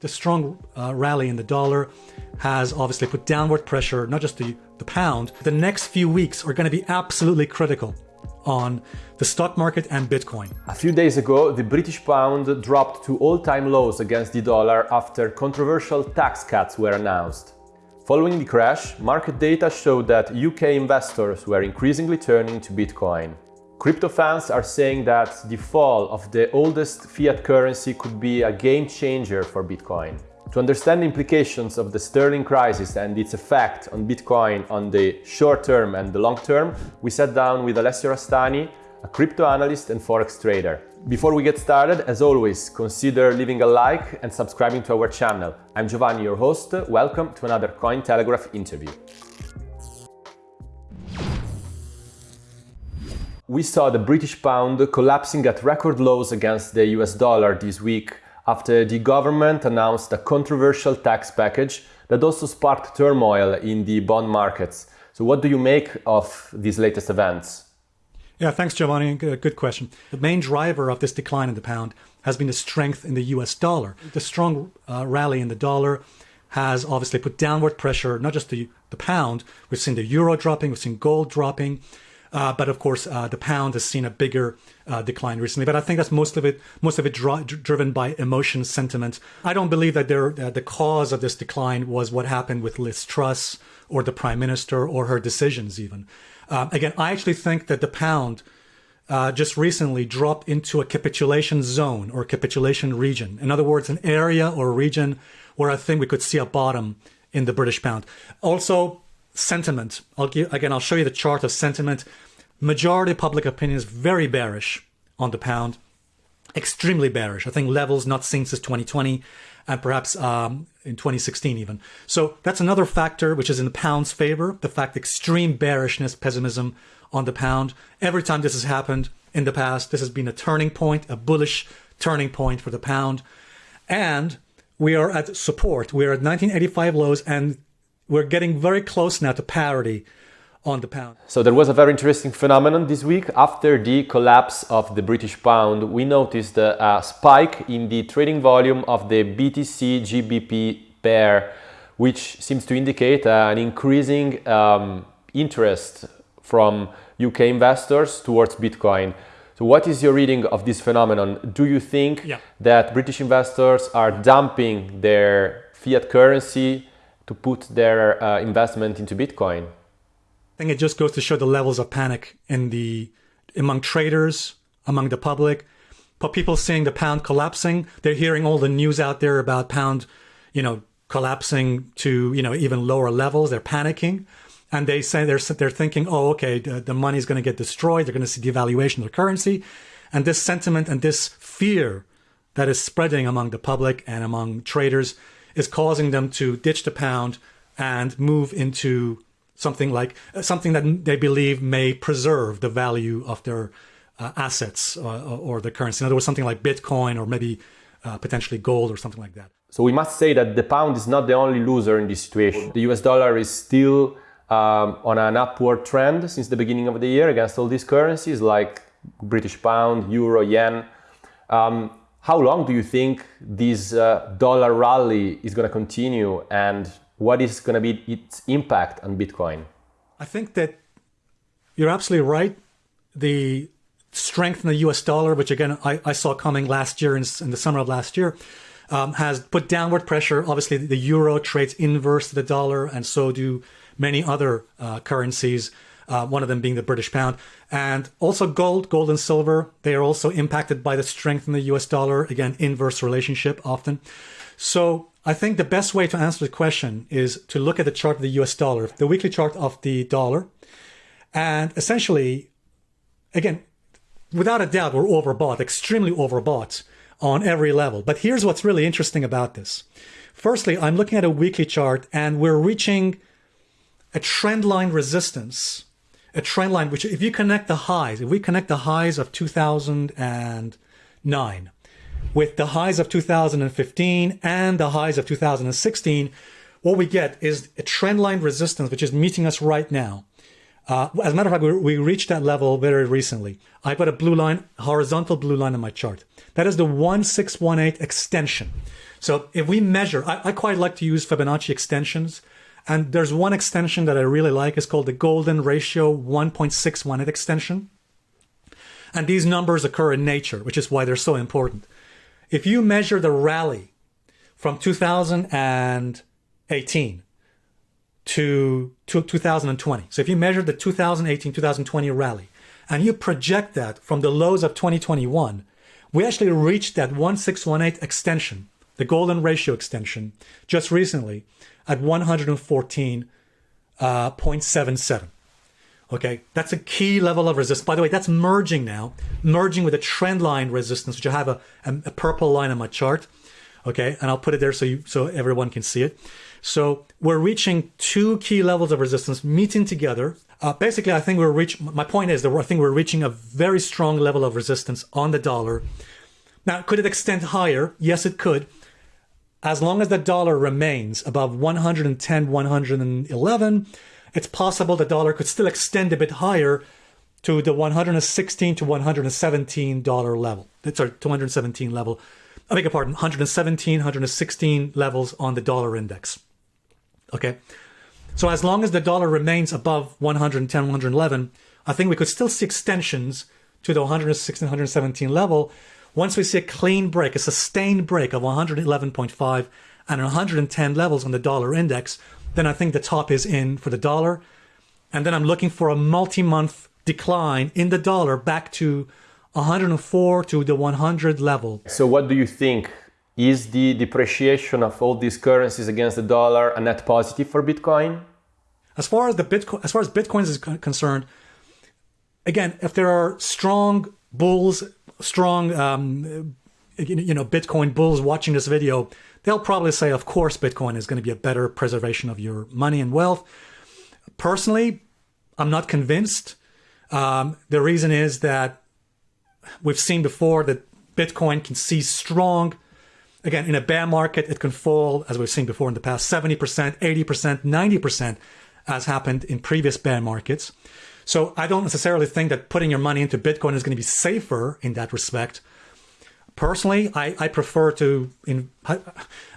The strong uh, rally in the dollar has obviously put downward pressure, not just the, the pound. The next few weeks are going to be absolutely critical on the stock market and Bitcoin. A few days ago, the British pound dropped to all-time lows against the dollar after controversial tax cuts were announced. Following the crash, market data showed that UK investors were increasingly turning to Bitcoin. Crypto fans are saying that the fall of the oldest fiat currency could be a game changer for Bitcoin. To understand the implications of the sterling crisis and its effect on Bitcoin on the short term and the long term, we sat down with Alessio Rastani, a crypto analyst and forex trader. Before we get started, as always, consider leaving a like and subscribing to our channel. I'm Giovanni, your host. Welcome to another Cointelegraph interview. We saw the British pound collapsing at record lows against the US dollar this week after the government announced a controversial tax package that also sparked turmoil in the bond markets. So what do you make of these latest events? Yeah, thanks, Giovanni. Good question. The main driver of this decline in the pound has been the strength in the US dollar. The strong uh, rally in the dollar has obviously put downward pressure, not just the, the pound, we've seen the euro dropping, we've seen gold dropping, uh, but of course, uh, the pound has seen a bigger uh, decline recently. But I think that's most of it, most of it dri- driven by emotion, sentiment. I don't believe that there, uh, the cause of this decline was what happened with Liz Truss or the prime minister or her decisions, even. Um, again, I actually think that the pound uh, just recently dropped into a capitulation zone or capitulation region. In other words, an area or region where I think we could see a bottom in the British pound. Also, sentiment. I'll give, again, I'll show you the chart of sentiment. Majority public opinion is very bearish on the pound, extremely bearish. I think levels not seen since 2020 and perhaps um, in 2016 even. So that's another factor which is in the pound's favor, the fact extreme bearishness, pessimism on the pound. Every time this has happened in the past, this has been a turning point, a bullish turning point for the pound. And we are at support. We are at 1985 lows and we're getting very close now to parity on the pound. So there was a very interesting phenomenon this week. After the collapse of the British pound, we noticed a, spike in the trading volume of the BTC GBP pair, which seems to indicate uh, an increasing um, interest from UK investors towards Bitcoin. So what is your reading of this phenomenon? Do you think yeah. that British investors are dumping their fiat currency to put their uh, investment into Bitcoin? I think it just goes to show the levels of panic in the among traders, among the public. But people seeing the pound collapsing, they're hearing all the news out there about pound, you know, collapsing to you know even lower levels. They're panicking, and they say they're they're thinking, oh, okay, the, the is going to get destroyed. They're going to see devaluation of the currency, and this sentiment and this fear that is spreading among the public and among traders is causing them to ditch the pound and move into something like uh, something that they believe may preserve the value of their uh, assets uh, or the currency. In other words, something like Bitcoin or maybe uh, potentially gold or something like that. So we must say that the pound is not the only loser in this situation. The US dollar is still um, on an upward trend since the beginning of the year against all these currencies like British pound, euro, yen. Um, how long do you think this uh, dollar rally is going to continue and what is going to be its impact on Bitcoin? I think that you're absolutely right. The strength in the US dollar, which again I, I saw coming last year in, in, the summer of last year, um, has put downward pressure. Obviously, the euro trades inverse to the dollar, and so do many other uh, currencies. Uh, one of them being the British pound, and also gold, gold and silver. They are also impacted by the strength in the US dollar. Again, inverse relationship often. So I think the best way to answer the question is to look at the chart of the US dollar, the weekly chart of the dollar. And essentially, again, without a doubt, we're overbought, extremely overbought on every level. But here's what's really interesting about this. Firstly, I'm looking at a weekly chart and we're reaching a trend line resistance, a trend line which, if you connect the highs, if we connect the highs of 2009 with the highs of 2015 and the highs of 2016, what we get is a trendline resistance, which is meeting us right now. Uh, as a matter of fact, we, we reached that level very recently. I've got a blue line, horizontal blue line on my chart. That is the 1618 extension. So if we measure, I, I quite like to use Fibonacci extensions. And there's one extension that I really like. It's called the Golden Ratio 1.618 extension. And these numbers occur in nature, which is why they're so important. If you measure the rally from 2018 to, to 2020, so if you measure the 2018 2020 rally and you project that from the lows of 2021, we actually reached that 1618 extension, the golden ratio extension, just recently at 114.77. Uh, okay, that's a key level of resistance. By the way, that's merging now, merging with a trend line resistance, which I have a, a, a purple line on my chart. Okay, and I'll put it there so you so everyone can see it. So we're reaching two key levels of resistance meeting together. Uh, basically, I think we're reaching. My point is that I think we're reaching a very strong level of resistance on the dollar. Now, could it extend higher? Yes, it could. As long as the dollar remains above 110, 111, it's possible the dollar could still extend a bit higher to the 116 to 117 dollar level. That's Sorry, 217 level. I beg your pardon, 117, 116 levels on the dollar index. Okay. So as long as the dollar remains above 110, 111, I think we could still see extensions to the 116, 117 level. Once we see a clean break, a sustained break of 111.5 and 110 levels on the dollar index, then I think the top is in for the dollar. And then I'm looking for a multi-month decline in the dollar back to 104 to the 100 level. So what do you think? Is the depreciation of all these currencies against the dollar a net positive for Bitcoin? As far as the Bitcoin, as far as Bitcoin is concerned, again, if there are strong bulls, strong, um, you know, Bitcoin bulls watching this video, they'll probably say, of course, Bitcoin is going to be a better preservation of your money and wealth. Personally, I'm not convinced. Um, the reason is that we've seen before that Bitcoin can see strong. Again, in a bear market, it can fall, as we've seen before in the past, 70%, 80%, 90%, as happened in previous bear markets. So I don't necessarily think that putting your money into Bitcoin is going to be safer in that respect. Personally, I, I prefer to, in,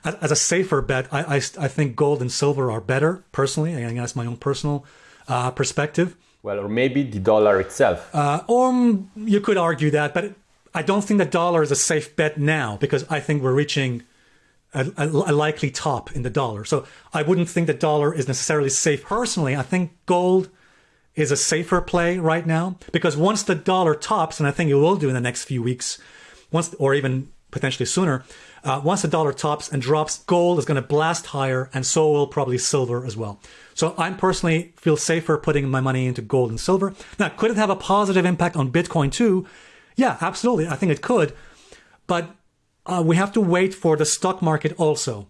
as a safer bet, I, I, I think gold and silver are better, personally. I think that's my own personal uh, perspective. Well, or maybe the dollar itself. Uh, or you could argue that, but I don't think the dollar is a safe bet now because I think we're reaching a, a, a, likely top in the dollar. So I wouldn't think the dollar is necessarily safe personally. I think gold is a safer play right now because once the dollar tops, and I think it will do in the next few weeks, once or even potentially sooner, uh, once the dollar tops and drops, gold is going to blast higher, and so will probably silver as well. So I personally feel safer putting my money into gold and silver. Now, could it have a positive impact on Bitcoin too? Yeah, absolutely. I think it could, but uh, we have to wait for the stock market also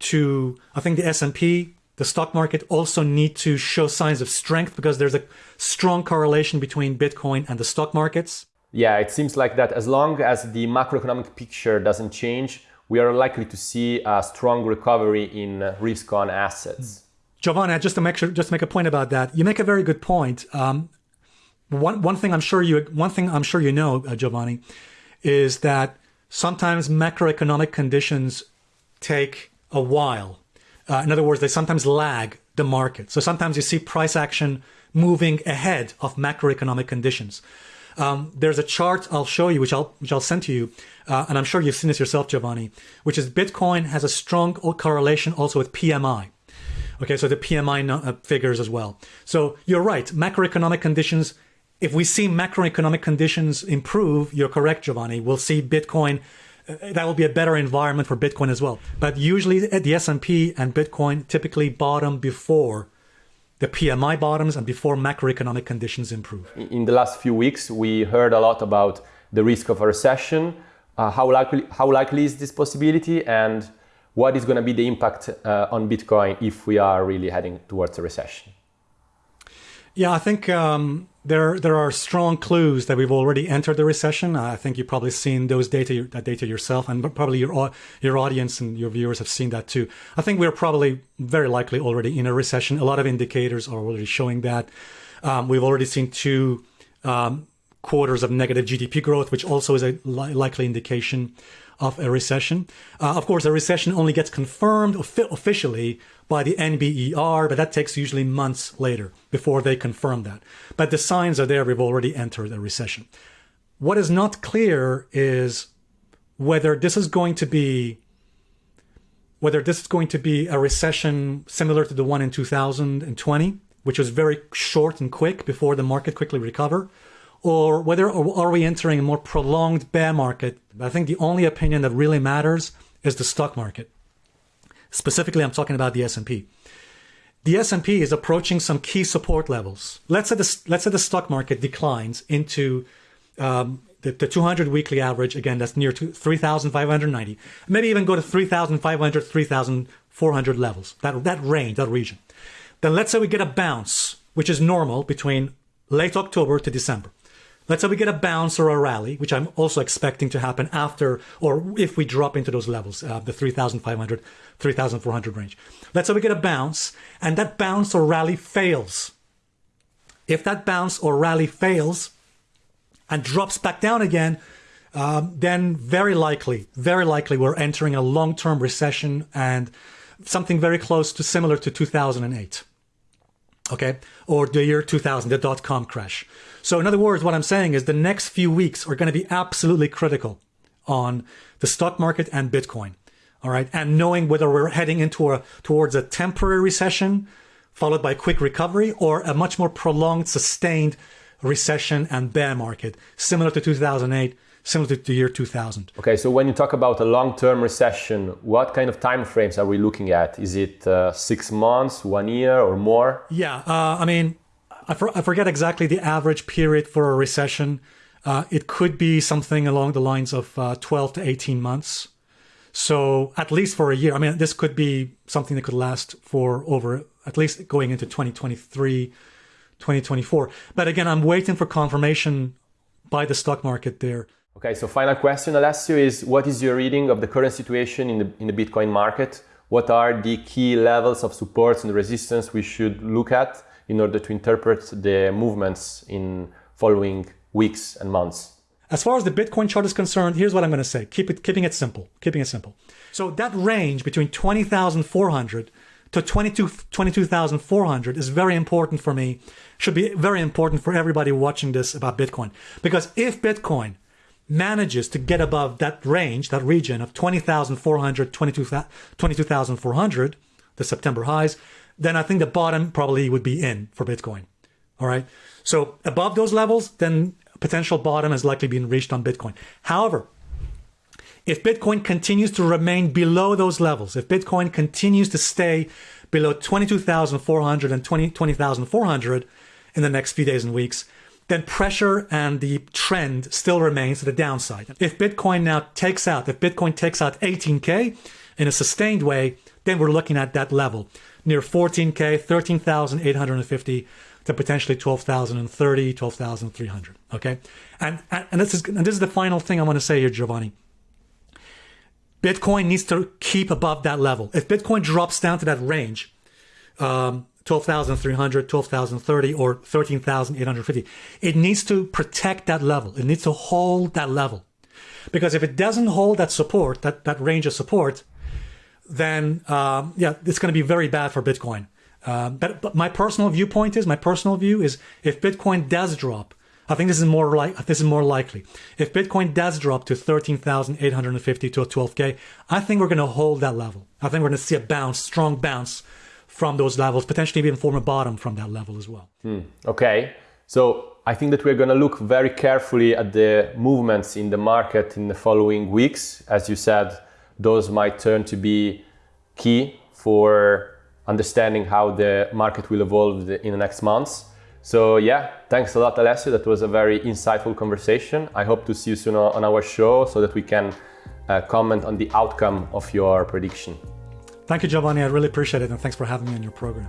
to. I think the S and P, the stock market also need to show signs of strength because there's a strong correlation between Bitcoin and the stock markets. Yeah, it seems like that as long as the macroeconomic picture doesn't change, we are likely to see a strong recovery in risk on assets. Giovanni, just to make sure, just to make a point about that, you make a very good point. Um, one one thing I'm sure you one thing I'm sure you know, uh, Giovanni, is that sometimes macroeconomic conditions take a while. Uh, in other words, they sometimes lag the market. So sometimes you see price action moving ahead of macroeconomic conditions. Um, there's a chart I'll show you, which I'll which I'll send to you, uh, and I'm sure you've seen this yourself, Giovanni, which is Bitcoin has a strong correlation also with PMI. Okay, so the PMI uh, figures as well. So you're right, macroeconomic conditions. If we see macroeconomic conditions improve, you're correct, Giovanni. We'll see Bitcoin. That will be a better environment for Bitcoin as well. But usually, the S&P and Bitcoin typically bottom before the PMI bottoms and before macroeconomic conditions improve. In the last few weeks, we heard a lot about the risk of a recession. Uh, how likely how likely is this possibility, and what is going to be the impact uh, on Bitcoin if we are really heading towards a recession? Yeah, I think um, there there are strong clues that we've already entered the recession. I think you've probably seen those data that data yourself, and probably your your audience and your viewers have seen that too. I think we're probably very likely already in a recession. A lot of indicators are already showing that. Um, we've already seen two um, quarters of negative GDP growth, which also is a li- likely indication. Of a recession. Uh, of course, a recession only gets confirmed officially by the NBER, but that takes usually months later before they confirm that. But the signs are there. We've already entered a recession. What is not clear is whether this is going to be whether this is going to be a recession similar to the one in 2020, which was very short and quick before the market quickly recovered, or whether or are we entering a more prolonged bear market. I think the only opinion that really matters is the stock market. Specifically, I'm talking about the S&P. The S&P is approaching some key support levels. Let's say the, let's say the stock market declines into um, the, the 200 weekly average. Again, that's near to 3,590. Maybe even go to 3,500, 3,400 levels. That that range, that region. Then let's say we get a bounce, which is normal between late October to December. Let's say we get a bounce or a rally, which I'm also expecting to happen after or if we drop into those levels, uh, the 3,500, 3,400 range. Let's say we get a bounce and that bounce or rally fails. If that bounce or rally fails and drops back down again, um, then very likely, very likely we're entering a long-term recession and something very close to similar to 2008 okay, or the year 2000, the dot com crash. So, in other words, what I'm saying is the next few weeks are going to be absolutely critical on the stock market and Bitcoin. All right. And knowing whether we're heading into a towards a temporary recession followed by quick recovery or a much more prolonged, sustained recession and bear market, similar to 2008 similar to the year 2000. Okay, so when you talk about a long-term recession, what kind of time frames are we looking at? Is it uh, six months, one year, or more? Yeah, uh, I mean, I, for, I, forget exactly the average period for a recession. Uh, it could be something along the lines of uh, 12 to 18 months. So at least for a year. I mean, this could be something that could last for over at least going into 2023, 2024. But again, I'm waiting for confirmation by the stock market there. Okay, so final question, Alessio, is what is your reading of the current situation in the, in the Bitcoin market? What are the key levels of supports and resistance we should look at in order to interpret the movements in following weeks and months? As far as the Bitcoin chart is concerned, here's what I'm going to say. Keep it, keeping it simple, keeping it simple. So that range between 20,400 to 22, 22,400 is very important for me, should be very important for everybody watching this about Bitcoin. Because if Bitcoin manages to get above that range, that region of 20,400, 22,400, the September highs, then I think the bottom probably would be in for Bitcoin. All right. So above those levels, then potential bottom has likely been reached on Bitcoin. However, if Bitcoin continues to remain below those levels, if Bitcoin continues to stay below 22,400 and 20, 20,400 in the next few days and weeks, then pressure and the trend still remains to the downside. If Bitcoin now takes out, if Bitcoin takes out 18K in a sustained way, then we're looking at that level near 14K, 13,850 to potentially 12,030, 12,300. Okay. And, and, this is, and this is the final thing I want to say here, Giovanni. Bitcoin needs to keep above that level. If Bitcoin drops down to that range, um, 12,300, 12,030, or 13,850. It needs to protect that level. It needs to hold that level. Because if it doesn't hold that support, that, that range of support, then um, yeah, it's going to be very bad for Bitcoin. Uh, but, but my personal viewpoint is, my personal view is, if Bitcoin does drop, I think this is more like this is more likely. If Bitcoin does drop to 13,850 to 12k, I think we're going to hold that level. I think we're going to see a bounce, strong bounce from those levels, potentially even form a bottom from that level as well. Hmm. Okay. So I think that we're going to look very carefully at the movements in the market in the following weeks. As you said, those might turn to be key for understanding how the market will evolve in the next months. So yeah, thanks a lot, Alessio. That was a very insightful conversation. I hope to see you soon on our show so that we can uh, comment on the outcome of your prediction. Thank you, Giovanni. I really appreciate it. And thanks for having me on your program.